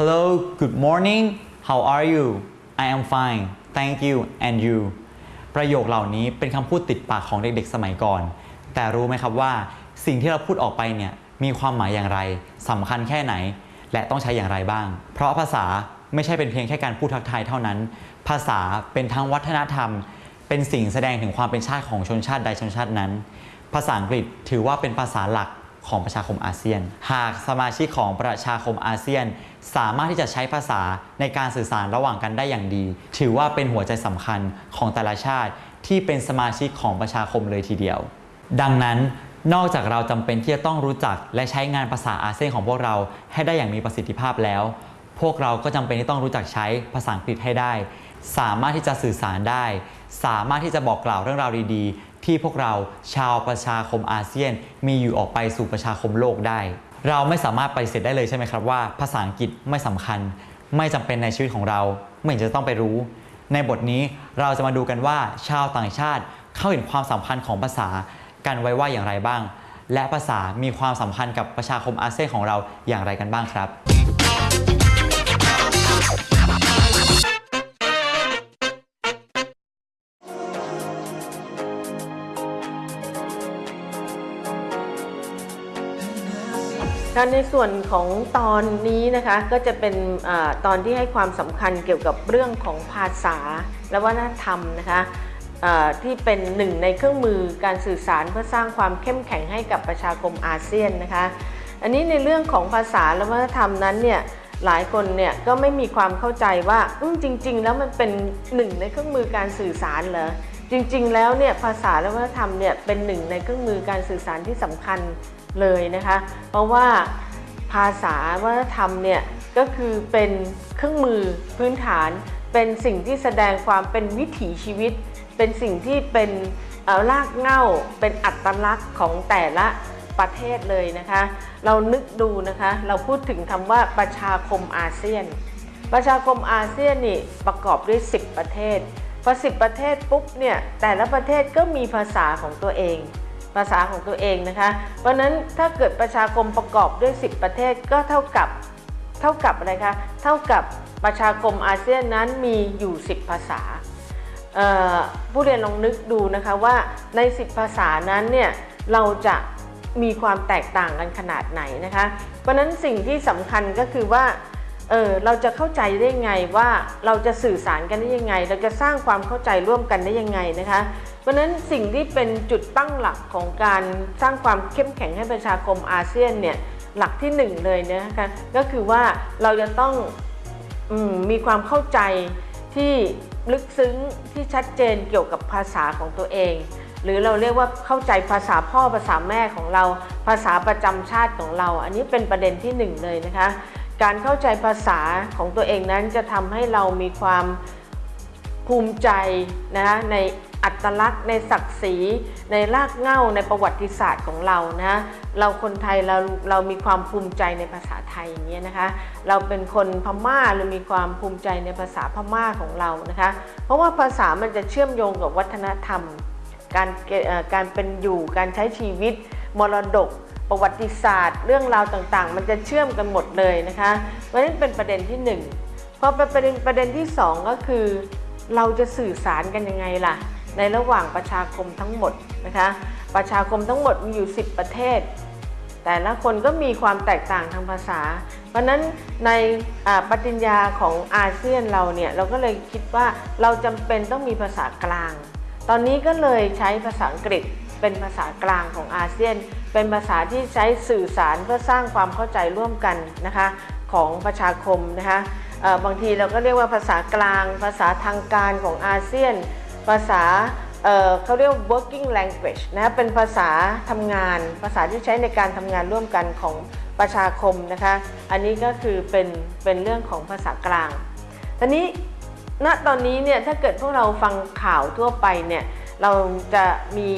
Hello good morning how are you I am fine thank you and you ประโยคเหล่านี้เป็นคำพูดติดปากของเด็กๆสมัยก่อน แต่รู้ไหมครับว่า สิ่งที่เราพูดออกไปเนี่ยมีความหมายอย่างไรสำคัญแค่ไหน และต้องใช้อย่างไรบ้าง เพราะภาษาไม่ใช่เป็นเพียงแค่การพูดทักทายเท่านั้น ภาษาเป็นทั้งวัฒนธรรม เป็นสิ่งแสดงถึงความเป็นชาติของชนชาติใดชนชาตินั้น ภาษาอังกฤษถือว่าเป็นภาษาหลัก ของประชาคมอาเซียน หากสมาชิกของประชาคมอาเซียน สามารถที่จะใช้ภาษาในการสื่อสารระหว่างกันได้อย่างดี ถือว่าเป็นหัวใจสำคัญของแต่ละชาติ ที่เป็นสมาชิกของประชาคมเลยทีเดียว ดังนั้นนอกจากเราจำเป็นที่จะต้องรู้จักและใช้งานภาษาอาเซียนของพวกเราให้ได้อย่างมีประสิทธิภาพแล้ว พวกเราก็จำเป็นที่ต้องรู้จักใช้ภาษาอังกฤษให้ได้ สามารถที่จะสื่อสารได้ สามารถที่จะบอกกล่าวเรื่องราวดีๆ ที่พวกเราชาวประชาคมอาเซียน มีอยู่ออกไปสู่ประชาคมโลกได้ เราไม่สามารถปฏิเสธได้เลยใช่ไหมครับว่า ภาษาอังกฤษไม่สำคัญ ไม่จำเป็นในชีวิตของเรา ไม่เห็นจะต้องไปรู้ ในบทนี้เราจะมาดูกันว่าชาวต่างชาติเข้าเห็นความสำคัญของภาษากันไว้ว่าอย่างไรบ้าง และภาษามีความสัมพันธ์กับประชาคมอาเซียนของเราอย่างไรกันบ้างครับ คะในส่วนของตอนนี้นะคะก็จะเป็นอตอนที่ให้ความสำคัญเกี่ยวกับเรื่องของภาษา และวัฒนธรรมนะคะที่เป็นหนึ่งในเครื่องมือการสื่อสารเพื่อสร้างความเข้มแข็งให้กับประชาคมอาเซียนนะคะ อันนี้ในเรื่องของภาษาและวัฒนธรรมนั้นเนี่ยหลายคนเนี่ยก็ไม่มีความเข้าใจว่าจริง ๆ แล้วมันเป็นหนึ่งในเครื่องมือการสื่อสารเหรอจริง ๆ แล้วเนี่ยภาษาและวัฒนธรรมเนี่ยเป็นหนึ่งในเครื่องมือการสื่อสารที่สำคัญ เลยนะคะ เพราะว่าภาษาวัฒนธรรมเนี่ยก็คือเป็นเครื่องมือพื้นฐาน เป็นสิ่งที่แสดงความเป็นวิถีชีวิต เป็นสิ่งที่เป็นรากเหง้าเป็นอัตลักษณ์ของแต่ละประเทศเลยนะคะ เรานึกดูนะคะ เราพูดถึงคำว่าประชาคมอาเซียน ประชาคมอาเซียนนี่ประกอบด้วย 10 ประเทศ พอ 10 ประเทศปุ๊บเนี่ยแต่ละประเทศก็มีภาษาของตัวเอง ภาษาของตัวเองนะคะ เพราะนั้นถ้าเกิดประชาคมประกอบด้วย 10 ประเทศก็เท่ากับเท่ากับอะไรคะเท่ากับประชาคมอาเซียนนั้นมีอยู่ 10 ภาษาผู้เรียนลองนึกดูนะคะว่าใน 10 ภาษานั้นเนี่ยเราจะมีความแตกต่างกันขนาดไหนนะคะ เพราะนั้นสิ่งที่สำคัญก็คือว่าเออเราจะเข้าใจได้ไงว่าเราจะสื่อสารกันได้ยังไง เราจะสร้างความเข้าใจร่วมกันได้ยังไงนะคะ ราะฉะนั้นสิ่งที่เป็นจุดตั้งหลักของการสร้างความเข้มแข็งให้ประชาคมอาเซียนเนี่ยหลักที่หนึ่งเลยนะคะก็คือว่าเราจะต้องอมมีความเข้าใจที่ลึกซึ้งที่ชัดเจนเกี่ยวกับภาษาของตัวเอง หรือเราเรียกว่าเข้าใจภาษาพ่อภาษาแม่ของเรา ภาษาประจำชาติของเรา อันนี้เป็นประเด็นที่หนึ่งเลยนะคะการเข้าใจภาษาของตัวเองนั้นจะทำให้เรามีความภูมิใจนะคะใน อัตลักษณ์ในศักดิ์ศรีในรากเหง้าในประวัติศาสตร์ของเรานะเราคนไทยเราเรามีความภูมิใจในภาษาไทยอย่างเงี้ยนะคะ เราเป็นคนพม่าเรามีความภูมิใจในภาษาพม่าของเรานะคะ เพราะว่าภาษามันจะเชื่อมโยงกับวัฒนธรรม การเกเอ่อการเป็นอยู่การใช้ชีวิต มรดกประวัติศาสตร์ เรื่องราวต่างๆ มันจะเชื่อมกันหมดเลยนะคะเพราะฉะนั้นเป็นประเด็นที่หนึ่งพอเป็นประเด็นประเด็นที่สองก็คือ เราจะสื่อสารกันยังไงล่ะ ในระหว่างประชาคมทั้งหมดนะคะ ประชาคมทั้งหมดมีอยู่ 10 ประเทศ แต่ละคนก็มีความแตกต่างทางภาษา เพราะนั้นในปฏิญญาของอาเซียนเราเนี่ยเราก็เลยคิดว่าเราจำเป็นต้องมีภาษากลาง ตอนนี้ก็เลยใช้ภาษาอังกฤษเป็นภาษากลางของอาเซียน เป็นภาษาที่ใช้สื่อสารเพื่อสร้างความเข้าใจร่วมกันนะคะของประชาคมนะคะบางทีเราก็เรียกว่าภาษากลาง ภาษาทางการของอาเซียน ภาษาเเขาเรียกว่า working language นะเป็นภาษาทำงาน ภาษาที่ใช้ในการทำงานร่วมกันของประชาคมนะคะ อันนี้ก็คือเป็นเป็นเรื่องของภาษากลางทีนี้ณตอนนี้เนี่ยถ้าเกิดพวกเราฟังข่าวทั่วไปเนี่ยเราจะมี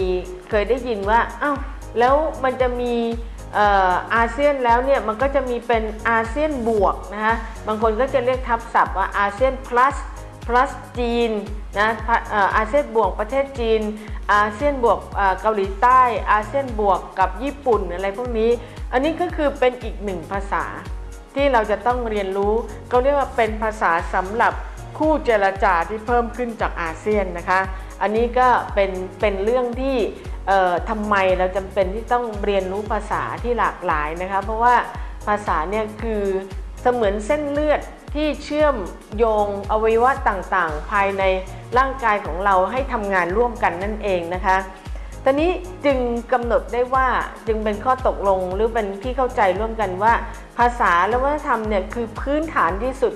เคยได้ยินว่าอ้าวแล้วมันจะมีเอ่ออาเซียนแล้วเนี่ยมันก็จะมีเป็นอาเซียนบวกนะคะบางคนก็จะเรียกทับศัพท์ว่าอาเซียน plus plus จีนนะอาเซียนบวกประเทศจีน อาเซียนบวกเกาหลีใต้ อาเซียนบวกกับญี่ปุ่นอะไรพวกนี้ อันนี้ก็คือเป็นอีกหนึ่งภาษา ที่เราจะต้องเรียนรู้ก็เรียกว่าเป็นภาษาสำหรับคู่เจรจาที่เพิ่มขึ้นจากอาเซียนนะคะ อันนี้ก็เป็นเป็นเรื่องที่ทำไมเราจำเป็นที่ต้องเรียนรู้ภาษาที่หลากหลายนะคะ เพราะว่าภาษาเนี่ยคือเสมือนเส้นเลือด ที่เชื่อมโยงอวัยวะต่างๆ ภายในร่างกายของเราให้ทำงานร่วมกันนั่นเองนะคะตอนนี้จึงกำหนดได้ว่าจึงเป็นข้อตกลงหรือเป็นที่เข้าใจร่วมกันว่า ภาษาและวัฒนธรรมเนี่ยคือพื้นฐานที่สุด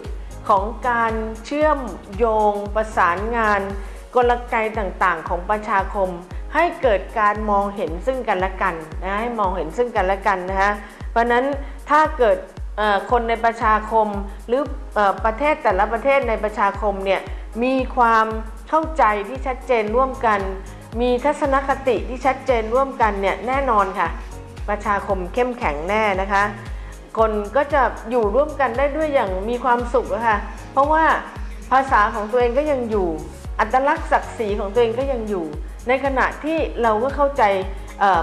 ของการเชื่อมโยง ประสานงาน กลไกต่างๆ ของประชาคม ให้เกิดการมองเห็นซึ่งกันและกันนะให้มองเห็นซึ่งกันและกันนะคะเพราะนั้นถ้าเกิด คนในประชาคมหรืออประเทศแต่ละประเทศในประชาคมเนี่ยมีความเข้าใจที่ชัดเจนร่วมกัน มีทัศนคติที่ชัดเจนร่วมกันเนี่ยแน่นอนค่ะ ประชาคมเข้มแข็งแน่นะคะ คนก็จะอยู่ร่วมกันได้ด้วยอย่างมีความสุขะค่ะเพราะว่าภาษาของตัวเองก็ยังอยู่ อัตลักษณ์ศักดิ์ศรีของตัวเองก็ยังอยู่ ในขณะที่เราก็เข้าใจ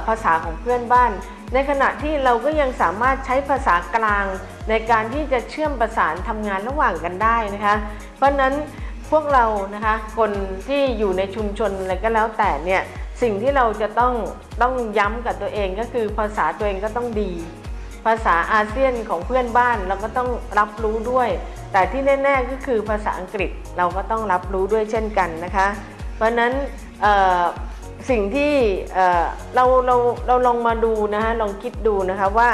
ภาษาของเพื่อนบ้าน ในขณะที่เราก็ยังสามารถใช้ภาษากลาง ในการที่จะเชื่อมประสานทำงานระหว่างกันได้นะคะ เพราะนั้นพวกเรานะคะคนที่อยู่ในชุมชนอะไรก็แล้วแต่เนี่ยสิ่งที่เราจะต้องต้องย้ำกับตัวเองก็คือภาษาตัวเองก็ต้องดี ภาษาอาเซียนของเพื่อนบ้านเราก็ต้องรับรู้ด้วย แต่ที่แน่ ๆ ก็คือภาษาอังกฤษเราก็ต้องรับรู้ด้วยเช่นกันนะคะ เพราะนั้น สิ่งที่เราเราเราลองมาดูนะคะลองคิดดูนะคะว่า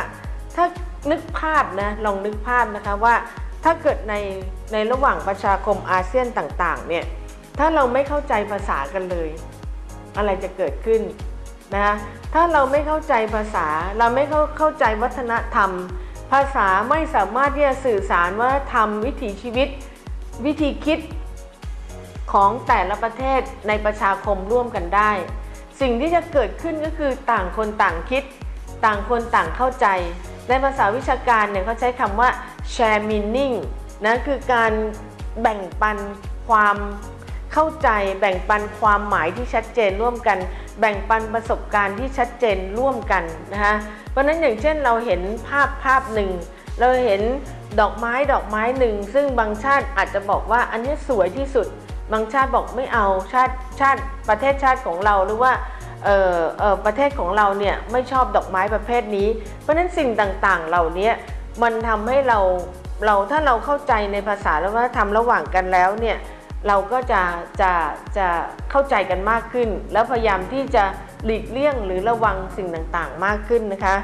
ถ้านึกภาพนะลองนึกภาพนะคะว่าถ้าเกิดในในระหว่างประชาคมอาเซียนต่างๆเนี่ยถ้าเราไม่เข้าใจภาษากันเลย อะไรจะเกิดขึ้นนะคะถ้าเราไม่เข้าใจภาษาเราไม่เข้าเข้าใจวัฒนธรรม ภาษาไม่สามารถที่จะสื่อสารวัฒนธรรม วิถีชีวิต วิธีคิด ของแต่ละประเทศในประชาคมร่วมกันได้ สิ่งที่จะเกิดขึ้นก็คือต่างคนต่างคิด ต่างคนต่างเข้าใจ ในภาษาวิชาการเนี่ยเขาใช้คำว่า share meaning นะคือการแบ่งปันความเข้าใจแบ่งปันความหมายที่ชัดเจนร่วมกัน แบ่งปันประสบการณ์ที่ชัดเจนร่วมกันนะคะเพราะฉะนั้นอย่างเช่นเราเห็นภาพภาพหนึ่ง เราเห็นดอกไม้ดอกไม้หนึ่ง ซึ่งบางชาติอาจจะบอกว่าอันนี้สวยที่สุด บางชาติบอกไม่เอาชาติชาติประเทศชาติของเราหรือว่าเออเออประเทศของเราเนี่ยไม่ชอบดอกไม้ประเภทนี้ เพราะฉะนั้นสิ่งต่างๆ เหล่านี้มันทำให้เราเราถ้าเราเข้าใจในภาษาและวัฒนธรรมระหว่างกันแล้วเนี่ยเราก็จะจะจะเข้าใจกันมากขึ้น แล้วพยายามที่จะหลีกเลี่ยงหรือระวังสิ่งต่างๆ มากขึ้นนะคะ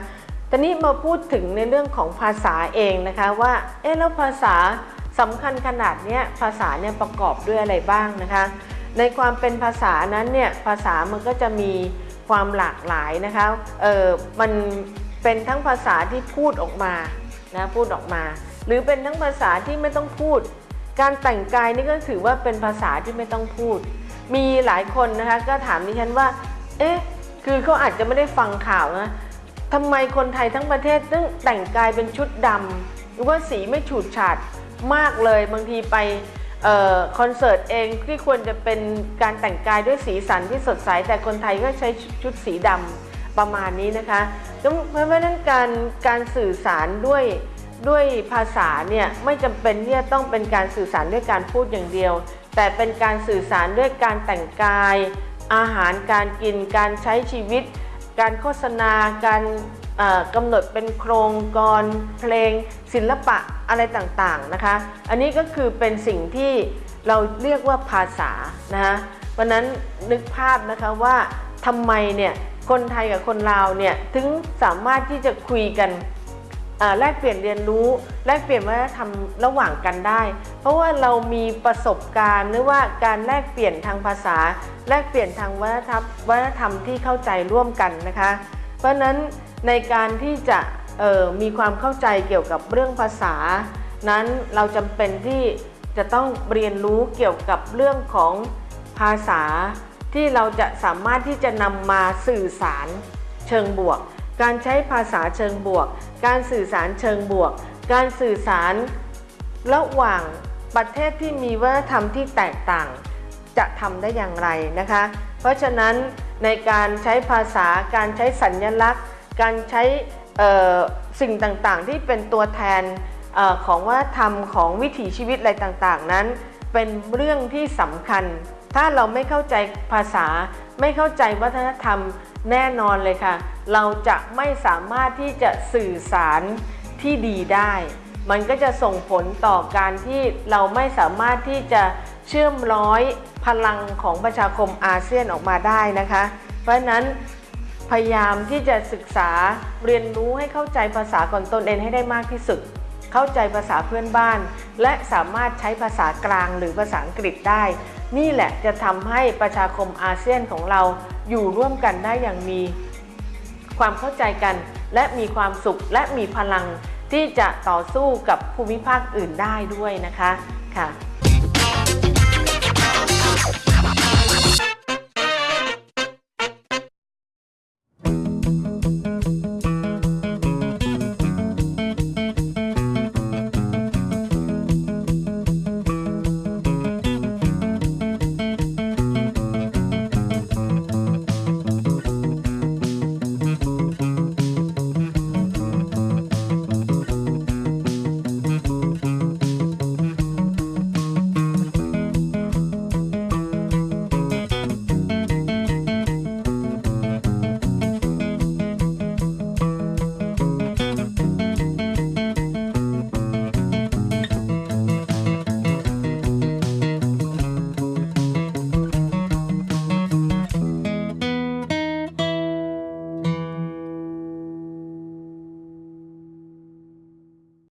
ตอนนี้มาพูดถึงในเรื่องของภาษาเองนะคะว่าเอ๊ะแล้วภาษา สำคัญขนาดนี้ภาษาเนี่ยประกอบด้วยอะไรบ้างนะคะ ในความเป็นภาษานั้นเนี่ยภาษามันก็จะมีความหลากหลายนะคะเออมันเป็นทั้งภาษาที่พูดออกมานะพูดออกมา หรือเป็นทั้งภาษาที่ไม่ต้องพูด การแต่งกายนี่ก็ถือว่าเป็นภาษาที่ไม่ต้องพูด มีหลายคนนะคะก็ถามดิฉันว่า เอ๊ะคือเขาอาจจะไม่ได้ฟังข่าวนะทำไมคนไทยทั้งประเทศต้องแต่งกายเป็นชุดดำหรือว่าสีไม่ฉูดฉาด มากเลย บางทีไปออคอนเสิร์ตเองที่ควรจะเป็นการแต่งกายด้วยสีสันที่สดใส แต่คนไทยก็ใช้ชุดสีดำประมาณนี้นะคะเพราะฉะนั้นการการสื่อสารด้วยด้วยภาษาเนี่ยไม่จำเป็นที่จะต้องเป็นการสื่อสารด้วยการพูดอย่างเดียว แต่เป็นการสื่อสารด้วยการแต่งกาย อาหารการกินการใช้ชีวิต การโฆษณา การกำหนดเป็นโครงกรเพลง ศิลปะอะไรต่างๆนะคะ อันนี้ก็คือเป็นสิ่งที่เราเรียกว่าภาษานะคะวันนั้นนึกภาพนะคะว่าทำไมเนี่ยคนไทยกับคนลาวเนี่ยถึงสามารถที่จะคุยกัน แลกเปลี่ยนเรียนรู้แลกเปลี่ยนวัฒนธรรมระหว่างกันได้ เพราะว่าเรามีประสบการณ์หรือว่าการแลกเปลี่ยนทางภาษา แลกเปลี่ยนทางวัฒนธรรมวัฒนธรรมที่เข้าใจร่วมกันนะคะ เพราะฉะนั้นในการที่จะมีความเข้าใจเกี่ยวกับเรื่องภาษา นั้นเราจำเป็นที่จะต้องเรียนรู้เกี่ยวกับเรื่องของภาษาที่เราจะสามารถที่จะนำมาสื่อสารเชิงบวก การใช้ภาษาเชิงบวก การสื่อสารเชิงบวก การสื่อสารระหว่างประเทศที่มีวัฒนธรรมที่แตกต่าง จะทำได้อย่างไรนะคะ เพราะฉะนั้นในการใช้ภาษา การใช้สัญญลักษณ์ การใช้สิ่งต่างๆ ที่เป็นตัวแทนออของวัฒนธรรมของวิถีชีวิตอะไรต่างๆ นั้น เป็นเรื่องที่สำคัญ ถ้าเราไม่เข้าใจภาษา ไม่เข้าใจวัฒนธรรมแน่นอนเลยค่ะ เราจะไม่สามารถที่จะสื่อสารที่ดีได้ มันก็จะส่งผลต่อการที่เราไม่สามารถที่จะเชื่อมร้อยพลังของประชาคมอาเซียนออกมาได้นะคะ เพราะนั้นพยายามที่จะศึกษาเรียนรู้ให้เข้าใจภาษาของตนเองให้ได้มากที่สุด เข้าใจภาษาเพื่อนบ้าน และสามารถใช้ภาษากลางหรือภาษาอังกฤษได้ นี่แหละจะทำให้ประชาคมอาเซียนของเราอยู่ร่วมกันได้อย่างมี ความเข้าใจกัน และมีความสุขและมีพลังที่จะต่อสู้กับภูมิภาคอื่นได้ด้วยนะคะค่ะ